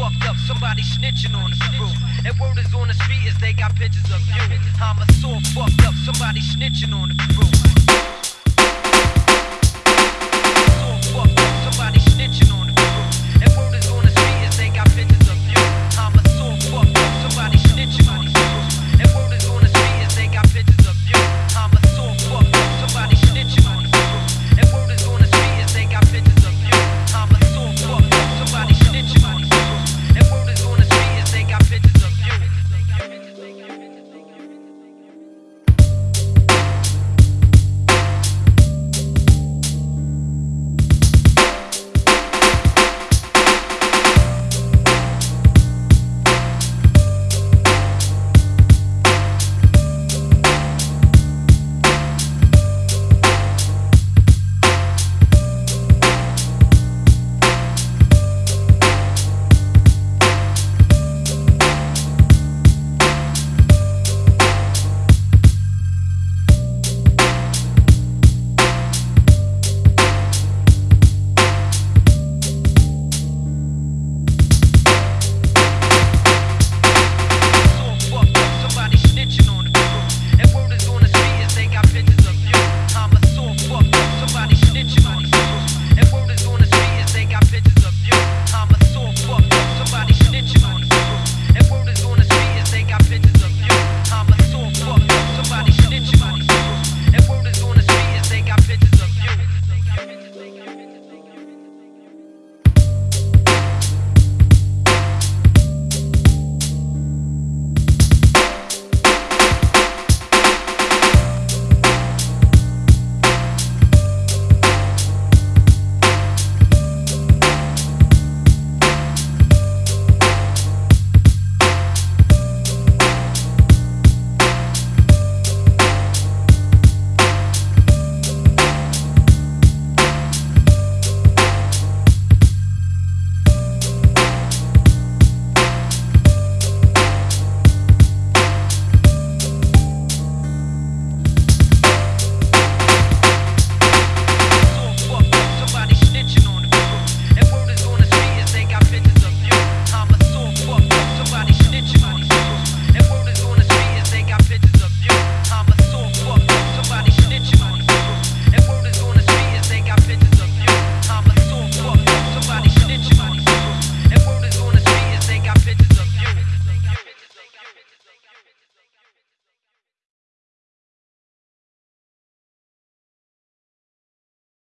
fucked up, somebody snitching on the crew. And word is on the street is they got pictures of you. I'm a sore fucked up, somebody snitching on the crew.